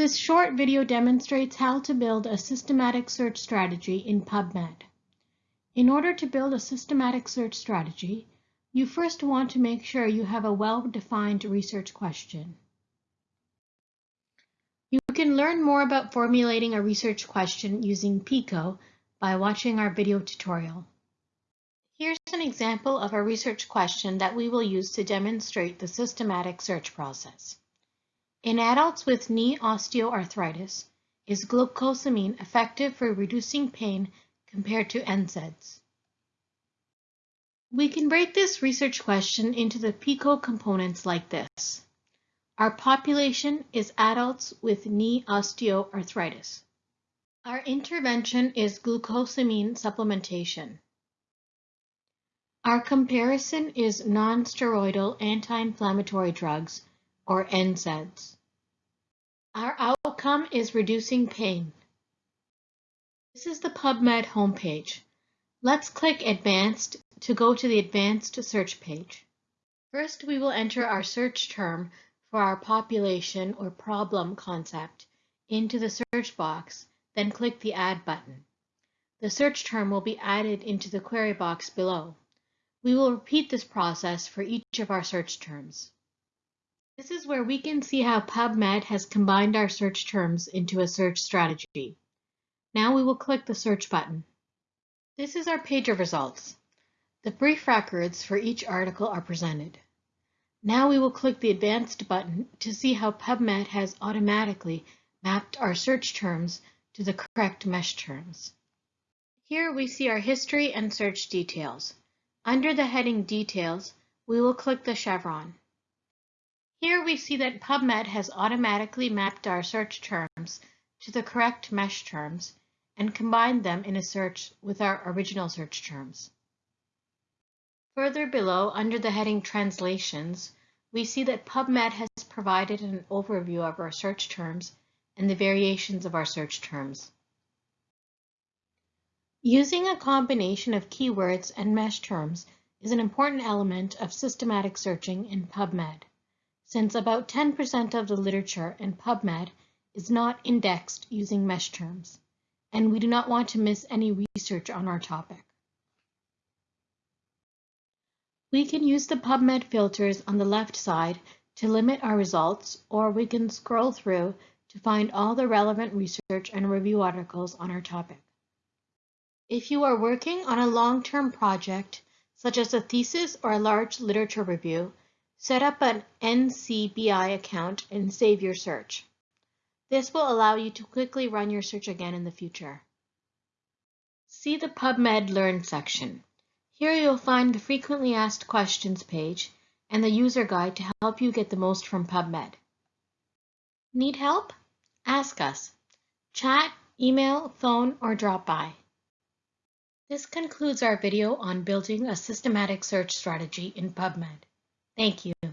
This short video demonstrates how to build a systematic search strategy in PubMed. In order to build a systematic search strategy, you first want to make sure you have a well-defined research question. You can learn more about formulating a research question using PICO by watching our video tutorial. Here's an example of a research question that we will use to demonstrate the systematic search process. In adults with knee osteoarthritis, is glucosamine effective for reducing pain compared to NSAIDs? We can break this research question into the PICO components like this. Our population is adults with knee osteoarthritis. Our intervention is glucosamine supplementation. Our comparison is non-steroidal anti-inflammatory drugs or NSAIDs. Our outcome is reducing pain. This is the PubMed homepage. Let's click Advanced to go to the Advanced search page. First, we will enter our search term for our population or problem concept into the search box, then click the Add button. The search term will be added into the query box below. We will repeat this process for each of our search terms. This is where we can see how PubMed has combined our search terms into a search strategy. Now we will click the search button. This is our page of results. The brief records for each article are presented. Now we will click the advanced button to see how PubMed has automatically mapped our search terms to the correct MeSH terms. Here we see our history and search details. Under the heading Details, we will click the chevron. Here we see that PubMed has automatically mapped our search terms to the correct MeSH terms and combined them in a search with our original search terms. Further below, under the heading Translations, we see that PubMed has provided an overview of our search terms and the variations of our search terms. Using a combination of keywords and MeSH terms is an important element of systematic searching in PubMed since about 10% of the literature in PubMed is not indexed using MeSH terms, and we do not want to miss any research on our topic. We can use the PubMed filters on the left side to limit our results, or we can scroll through to find all the relevant research and review articles on our topic. If you are working on a long-term project, such as a thesis or a large literature review, Set up an NCBI account and save your search. This will allow you to quickly run your search again in the future. See the PubMed Learn section. Here you'll find the frequently asked questions page and the user guide to help you get the most from PubMed. Need help? Ask us. Chat, email, phone, or drop by. This concludes our video on building a systematic search strategy in PubMed. Thank you.